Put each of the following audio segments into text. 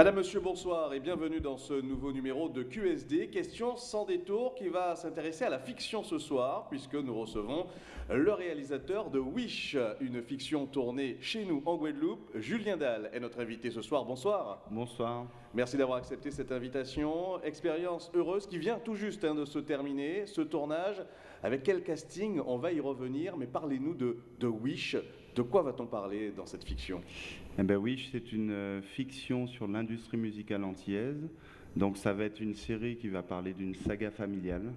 Madame, Monsieur, bonsoir et bienvenue dans ce nouveau numéro de QSD, question sans détour qui va s'intéresser à la fiction ce soir puisque nous recevons le réalisateur de Wish, une fiction tournée chez nous en Guadeloupe. Julien Dalle est notre invité ce soir. Bonsoir. Bonsoir. Merci d'avoir accepté cette invitation. Expérience heureuse qui vient tout juste hein, de se terminer, ce tournage. Avec quel casting On va y revenir, mais parlez-nous de, de Wish. De quoi va-t-on parler dans cette fiction? Eh ben oui, c'est une euh, fiction sur l'industrie musicale antillaise. Donc ça va être une série qui va parler d'une saga familiale.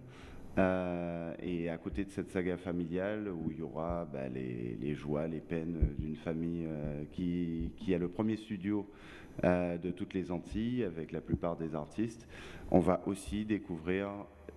Euh, et à côté de cette saga familiale, où il y aura bah, les, joies, les peines d'une famille euh, qui, a le premier studio de toutes les Antilles, avec la plupart des artistes, on va aussi découvrir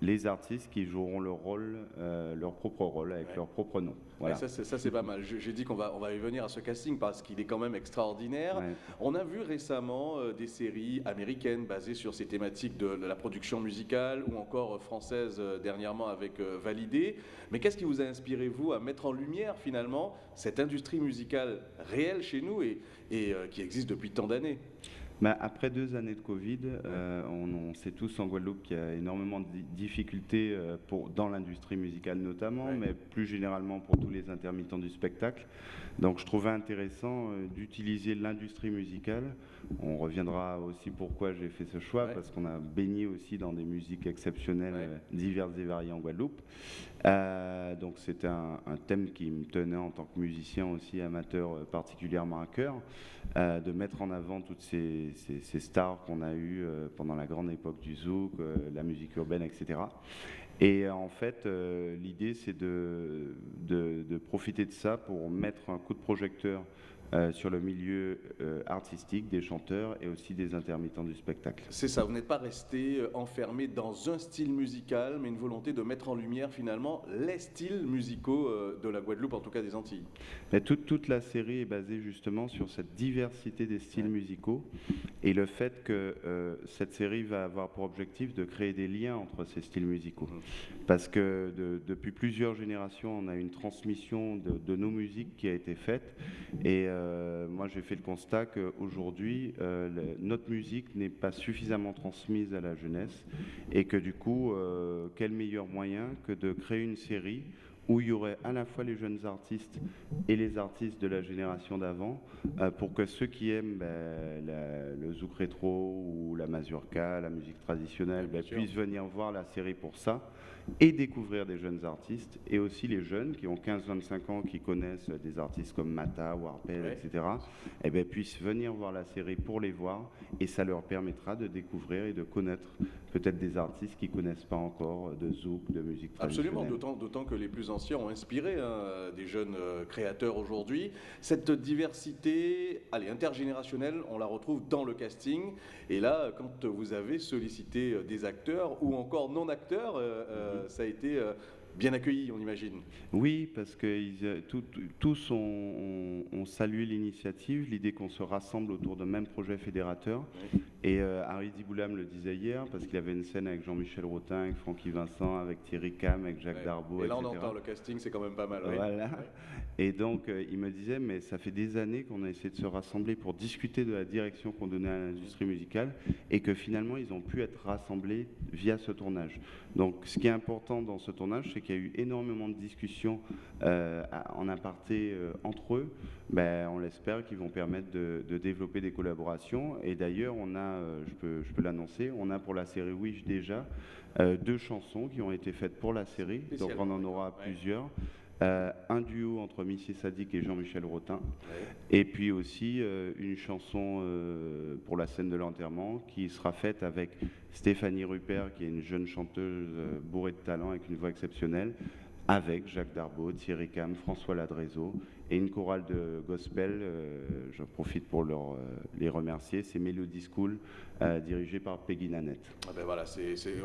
les artistes qui joueront leur rôle, euh, leur propre rôle, avec leur propre nom. Voilà. ça, c'est pas mal. J'ai dit qu'on va, on va y venir à ce casting parce qu'il est quand même extraordinaire. On a vu récemment euh, des séries américaines basées sur ces thématiques de, la production musicale ou encore euh, françaises dernièrement avec Validé. Mais qu'est-ce qui vous a inspiré, vous, à mettre en lumière finalement cette industrie musicale réelle chez nous et, et qui existe depuis tant d'années? Bah, après deux années de Covid, euh, on, sait tous en Guadeloupe qu'il y a énormément de difficultés euh, pour, dans l'industrie musicale notamment, mais plus généralement pour tous les intermittents du spectacle. Donc je trouvais intéressant euh, d'utiliser l'industrie musicale. On reviendra aussi pourquoi j'ai fait ce choix, parce qu'on a baigné aussi dans des musiques exceptionnelles, diverses et variées en Guadeloupe. donc c'était un, thème qui me tenait en tant que musicien aussi amateur particulièrement à cœur, de mettre en avant toutes ces ces, stars qu'on a eues euh, pendant la grande époque du zouk, euh, la musique urbaine, etc. Et euh, en fait, l'idée, c'est de, de, profiter de ça pour mettre un coup de projecteur euh, sur le milieu euh, artistique des chanteurs et aussi des intermittents du spectacle. C'est ça, vous n'êtes pas resté euh, enfermé dans un style musical, mais une volonté de mettre en lumière finalement les styles musicaux de la Guadeloupe, en tout cas des Antilles. Mais toute, toute la série est basée justement sur cette diversité des styles musicaux et le fait que cette série va avoir pour objectif de créer des liens entre ces styles musicaux. Parce que depuis plusieurs générations, on a une transmission de, de nos musiques qui a été faite. Et euh, moi j'ai fait le constat qu'aujourd'hui, euh, notre musique n'est pas suffisamment transmise à la jeunesse. Et que du coup, euh, quel meilleur moyen que de créer une série où il y aurait à la fois les jeunes artistes et les artistes de la génération d'avant, pour que ceux qui aiment ben, le zouk rétro ou la mazurka, la musique traditionnelle, ben, puissent venir voir la série pour ça et découvrir des jeunes artistes, et aussi les jeunes qui ont 15-25 ans, qui connaissent des artistes comme Mata, Warped, etc., et bien, puissent venir voir la série pour les voir, et ça leur permettra de découvrir et de connaître peut-être des artistes qui ne connaissent pas encore de zouk, de musique traditionnelle. Absolument, d'autant que les plus anciens ont inspiré hein, des jeunes euh, créateurs aujourd'hui. Cette diversité allez, intergénérationnelle, on la retrouve dans le casting, et là, quand vous avez sollicité euh, des acteurs ou encore non-acteurs, euh, ça a été bien accueilli, on imagine. Oui, parce que tous ont, salué l'initiative, l'idée qu'on se rassemble autour d'un même projet fédérateur. Et Harry Diboulam le disait hier, parce qu'il avait une scène avec Jean-Michel Rotin, avec Francky Vincent, avec Thierry Cam, avec Jacques Darbo, Et là, on entend le casting, c'est quand même pas mal. Voilà. Et donc, il me disait, mais ça fait des années qu'on a essayé de se rassembler pour discuter de la direction qu'on donnait à l'industrie musicale, et que finalement, ils ont pu être rassemblés via ce tournage. Donc, ce qui est important dans ce tournage, c'est qu'il y a eu énormément de discussions euh, en aparté euh, entre eux. Ben, on l'espère qu'ils vont permettre de, développer des collaborations. Et d'ailleurs, on a, euh, je peux, je peux l'annoncer, on a pour la série Wish déjà deux chansons qui ont été faites pour la série. Donc, on en aura plusieurs. Euh, un duo entre Missy Sadik et Jean-Michel Rotin, et puis aussi euh, une chanson euh, pour la scène de l'enterrement qui sera faite avec Stéphanie Rupert, qui est une jeune chanteuse bourrée de talent avec une voix exceptionnelle, avec Jacques Darbo, Thierry Cam, François Ladrezo et une chorale de gospel. Euh, je profite pour leur, euh, les remercier. C'est Melody School, euh, dirigée par Peggy Nanette. Ah ben voilà,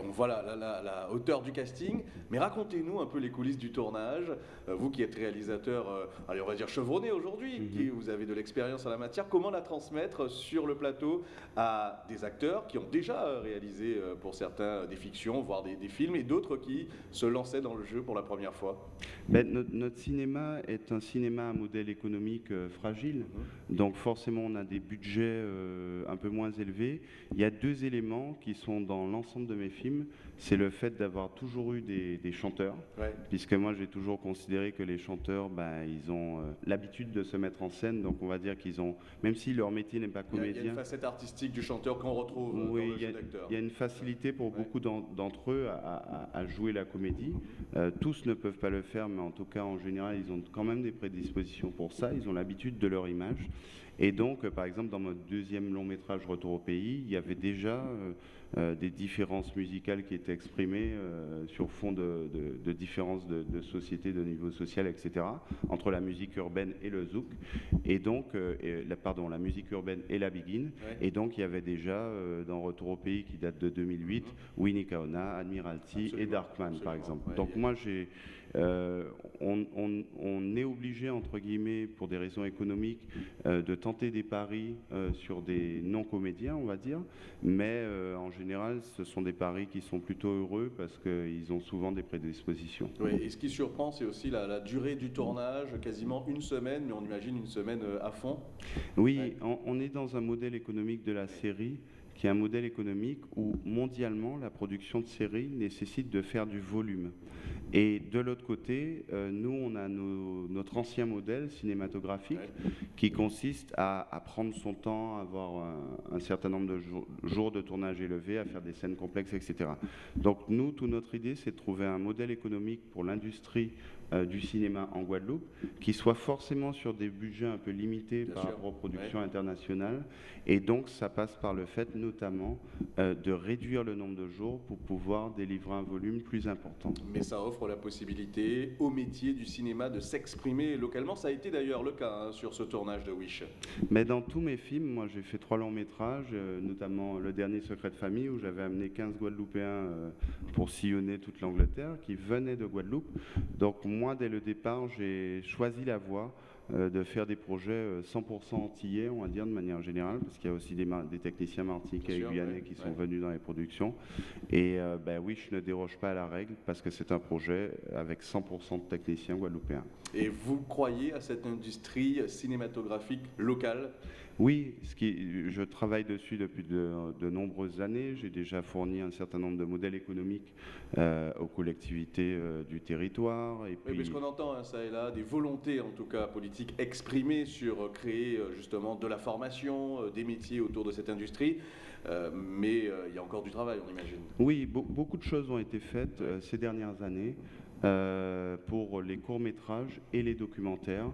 on voit la, la, hauteur du casting, mais racontez-nous un peu les coulisses du tournage. vous qui êtes réalisateur, allez, on va dire chevronné aujourd'hui, qui vous avez de l'expérience en la matière, comment la transmettre sur le plateau à des acteurs qui ont déjà réalisé pour certains des fictions, voire des, des films, et d'autres qui se lançaient dans le jeu pour la première fois? Ben, notre, cinéma est un cinéma un modèle économique euh, fragile, mhm. donc forcément on a des budgets euh, un peu moins élevés. Il y a deux éléments qui sont dans l'ensemble de mes films. C'est le fait d'avoir toujours eu des, chanteurs, puisque moi j'ai toujours considéré que les chanteurs, ben, ils ont euh, l'habitude de se mettre en scène, donc on va dire qu'ils ont, même si leur métier n'est pas comédien. Il y, a une facette artistique du chanteur qu'on retrouve dans le jeu d'acteur. Il y a une facilité pour beaucoup d'entre eux à, jouer la comédie. tous ne peuvent pas le faire, mais en tout cas en général ils ont quand même des prédispositions pour ça, ils ont l'habitude de leur image. Et donc, par exemple, dans mon deuxième long métrage Retour au pays, il y avait déjà euh, euh, des différences musicales qui étaient exprimées euh, sur fond de, différences de, société, de niveau social, etc., entre la musique urbaine et le zouk, et donc, la, pardon, la musique urbaine et la begin. Et donc, il y avait déjà dans Retour au pays, qui date de 2008, Winnie Kaona, Admiralty et Darkman, par exemple. donc, moi, j'ai euh, on, est obligé, entre guillemets, pour des raisons économiques, euh, de tenter des paris euh, sur des non-comédiens, on va dire, mais en général, ce sont des paris qui sont plutôt heureux parce qu'ils ont souvent des prédispositions. Oui, et ce qui surprend, c'est aussi la, durée du tournage, quasiment une semaine, mais on imagine une semaine à fond. Oui, on est dans un modèle économique de la série qui est un modèle économique où mondialement la production de séries nécessite de faire du volume. Et de l'autre côté, euh, nous, on a notre ancien modèle cinématographique qui consiste à, prendre son temps, à avoir un, certain nombre de jours de tournage élevé, à faire des scènes complexes, etc. Donc nous, toute notre idée, c'est de trouver un modèle économique pour l'industrie euh, du cinéma en Guadeloupe, qui soit forcément sur des budgets un peu limités par rapport aux productions internationales. Et donc, ça passe par le fait notamment euh, de réduire le nombre de jours pour pouvoir délivrer un volume plus important. Mais ça offre la possibilité au métier du cinéma de s'exprimer localement. Ça a été d'ailleurs le cas hein, sur ce tournage de Wish. Mais dans tous mes films, moi j'ai fait trois longs métrages, euh, notamment Le dernier secret de famille, où j'avais amené 15 Guadeloupéens pour sillonner toute l'Angleterre, qui venaient de Guadeloupe. Donc moi, dès le départ, j'ai choisi la voie de faire des projets 100% euh, antillais, on va dire, de manière générale, parce qu'il y a aussi des, des techniciens martiniquais et guyanais qui sont venus dans les productions. Et euh, ben oui, je ne déroge pas à la règle, parce que c'est un projet avec 100% de techniciens guadeloupéens. Et vous croyez à cette industrie cinématographique locale? Oui, ce qui, je travaille dessus depuis de, nombreuses années. J'ai déjà fourni un certain nombre de modèles économiques euh, aux collectivités euh, du territoire. Et puis... Oui, qu'on entend hein, ça et là des volontés, en tout cas politiques, exprimées sur euh, créer justement de la formation, des métiers autour de cette industrie. mais il y a encore du travail, on imagine. Oui, beaucoup de choses ont été faites ces dernières années pour les courts-métrages et les documentaires.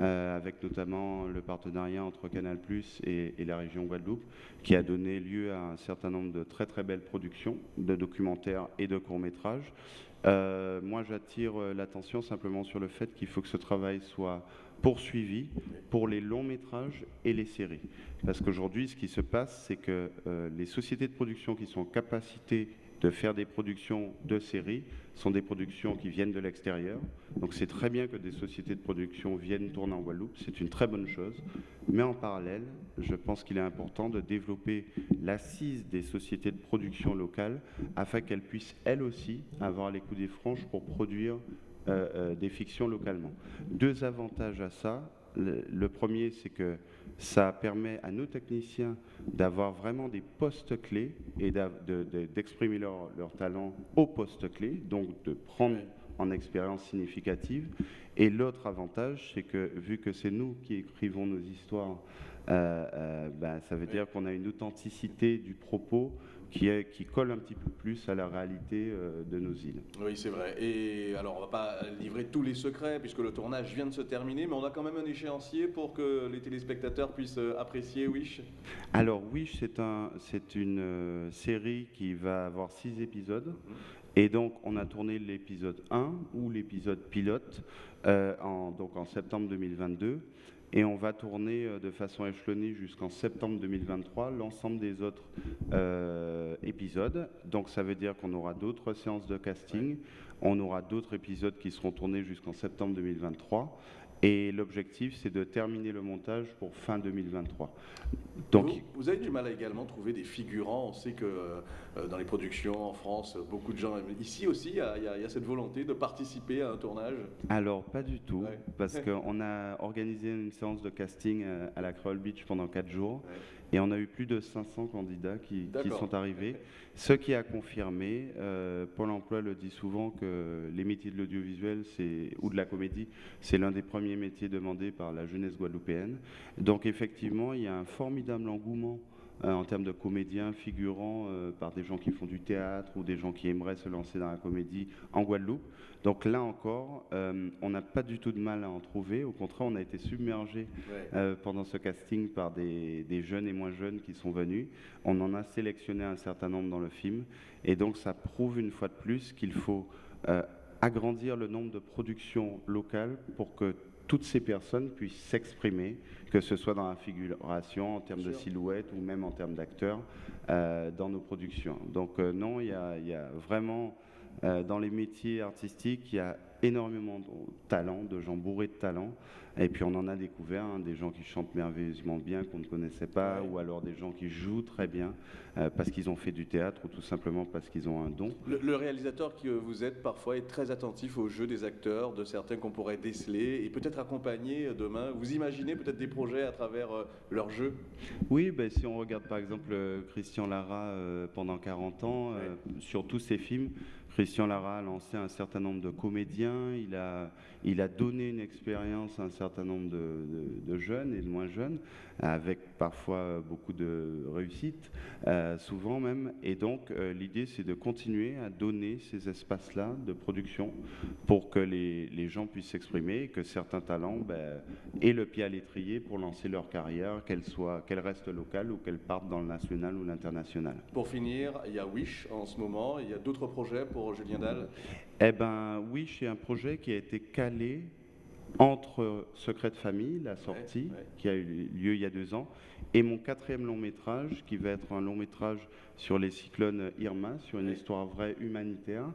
Euh, avec notamment le partenariat entre Canal et, et, la région Guadeloupe, qui a donné lieu à un certain nombre de très très belles productions de documentaires et de courts-métrages. Euh, moi, j'attire euh, l'attention simplement sur le fait qu'il faut que ce travail soit poursuivi pour les longs métrages et les séries. Parce qu'aujourd'hui, ce qui se passe, c'est que les sociétés de production qui sont en capacité de faire des productions de séries sont des productions qui viennent de l'extérieur. Donc c'est très bien que des sociétés de production viennent tourner en Guadeloupe, c'est une très bonne chose. Mais en parallèle, je pense qu'il est important de développer l'assise des sociétés de production locales afin qu'elles puissent elles aussi avoir les coups des franches pour produire euh, euh, des fictions localement. Deux avantages à ça. Le, premier, c'est que ça permet à nos techniciens d'avoir vraiment des postes clés et d'exprimer leur, leur, talent au poste clé, donc de prendre en expérience significative. Et l'autre avantage, c'est que vu que c'est nous qui écrivons nos histoires, euh, euh, ben, ça veut dire qu'on a une authenticité du propos qui, est, qui colle un petit peu plus à la réalité euh, de nos îles. Oui, c'est vrai. Et alors, on ne va pas livrer tous les secrets puisque le tournage vient de se terminer, mais on a quand même un échéancier pour que les téléspectateurs puissent euh, apprécier Wish. Alors, Wish, c'est un, une euh, série qui va avoir six épisodes. Mhm. Et donc, on a tourné l'épisode 1 ou l'épisode pilote en, donc en septembre 2022. Et on va tourner euh, de façon échelonnée jusqu'en septembre 2023 l'ensemble des autres euh, épisodes. Donc ça veut dire qu'on aura d'autres séances de casting, on aura d'autres épisodes qui seront tournés jusqu'en septembre 2023. Et l'objectif, c'est de terminer le montage pour fin 2023. Donc, vous, avez du mal à également trouver des figurants. On sait que euh, dans les productions en France, beaucoup de gens. Ici aussi, il y, a, cette volonté de participer à un tournage? Alors, pas du tout. Parce qu'on a organisé une séance de casting euh, à la Creole Beach pendant 4 jours. Et on a eu plus de 500 candidats qui, sont arrivés. Ce qui a confirmé, euh, Pôle emploi le dit souvent, que les métiers de l'audiovisuel ou de la comédie, c'est l'un des premiers métiers demandés par la jeunesse guadeloupéenne. Donc effectivement, il y a un formidable engouement en termes de comédiens figurants euh, par des gens qui font du théâtre ou des gens qui aimeraient se lancer dans la comédie en Guadeloupe. Donc là encore, euh, on n'a pas du tout de mal à en trouver. Au contraire, on a été submergé pendant ce casting par des, des, jeunes et moins jeunes qui sont venus. On en a sélectionné un certain nombre dans le film. Et donc ça prouve une fois de plus qu'il faut agrandir le nombre de productions locales pour que toutes ces personnes puissent s'exprimer, que ce soit dans la figuration, en termes de silhouette ou même en termes d'acteurs, euh, dans nos productions. Donc euh, non, il y, a, vraiment, euh, dans les métiers artistiques, il y a énormément de talent, de gens bourrés de talent. Et puis on en a découvert hein, des gens qui chantent merveilleusement bien qu'on ne connaissait pas, ou alors des gens qui jouent très bien euh, parce qu'ils ont fait du théâtre ou tout simplement parce qu'ils ont un don. Le, réalisateur que vous êtes parfois est très attentif au jeu des acteurs, de certains qu'on pourrait déceler et peut-être accompagner demain. Vous imaginez peut-être des projets à travers euh, leur jeu? Oui, ben, si on regarde par exemple euh, Christian Lara pendant 40 ans, sur tous ses films, Christian Lara a lancé un certain nombre de comédiens, il a, il a donné une expérience à un certain nombre de, jeunes et de moins jeunes, avec parfois beaucoup de réussite, euh, souvent même. Et donc euh, l'idée c'est de continuer à donner ces espaces-là de production pour que les, les gens puissent s'exprimer, que certains talents ben, aient le pied à l'étrier pour lancer leur carrière, qu'elle qu'elle reste locale ou qu'elle parte dans le national ou l'international. Pour finir, il y a Wish en ce moment, il y a d'autres projets pour Julien Dalle Eh bien, oui, c'est un projet qui a été calé entre Secret de famille, la sortie, qui a eu lieu il y a deux ans, et mon quatrième long métrage, qui va être un long métrage sur les cyclones Irma, sur une histoire vraie humanitaire,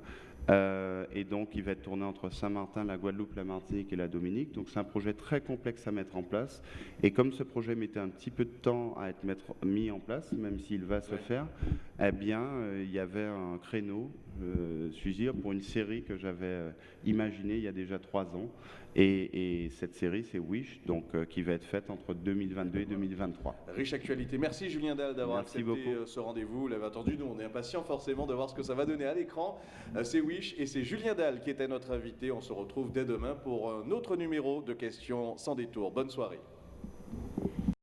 euh, et donc, il va être tourné entre Saint-Martin, la Guadeloupe, la Martinique et la Dominique. Donc, c'est un projet très complexe à mettre en place. Et comme ce projet mettait un petit peu de temps à être mis en place, même s'il va se faire, eh bien, euh, il y avait un créneau, euh, suis dire, pour une série que j'avais euh, imaginée il y a déjà trois ans. Et, cette série, c'est Wish, donc qui va être faite entre 2022 et 2023. Riche actualité. Merci Julien Dalle d'avoir accepté ce rendez-vous. Vous l'avez entendu, nous on est impatients forcément de voir ce que ça va donner à l'écran. c'est Wish et c'est Julien Dalle qui était notre invité. On se retrouve dès demain pour un autre numéro de questions sans détour. Bonne soirée.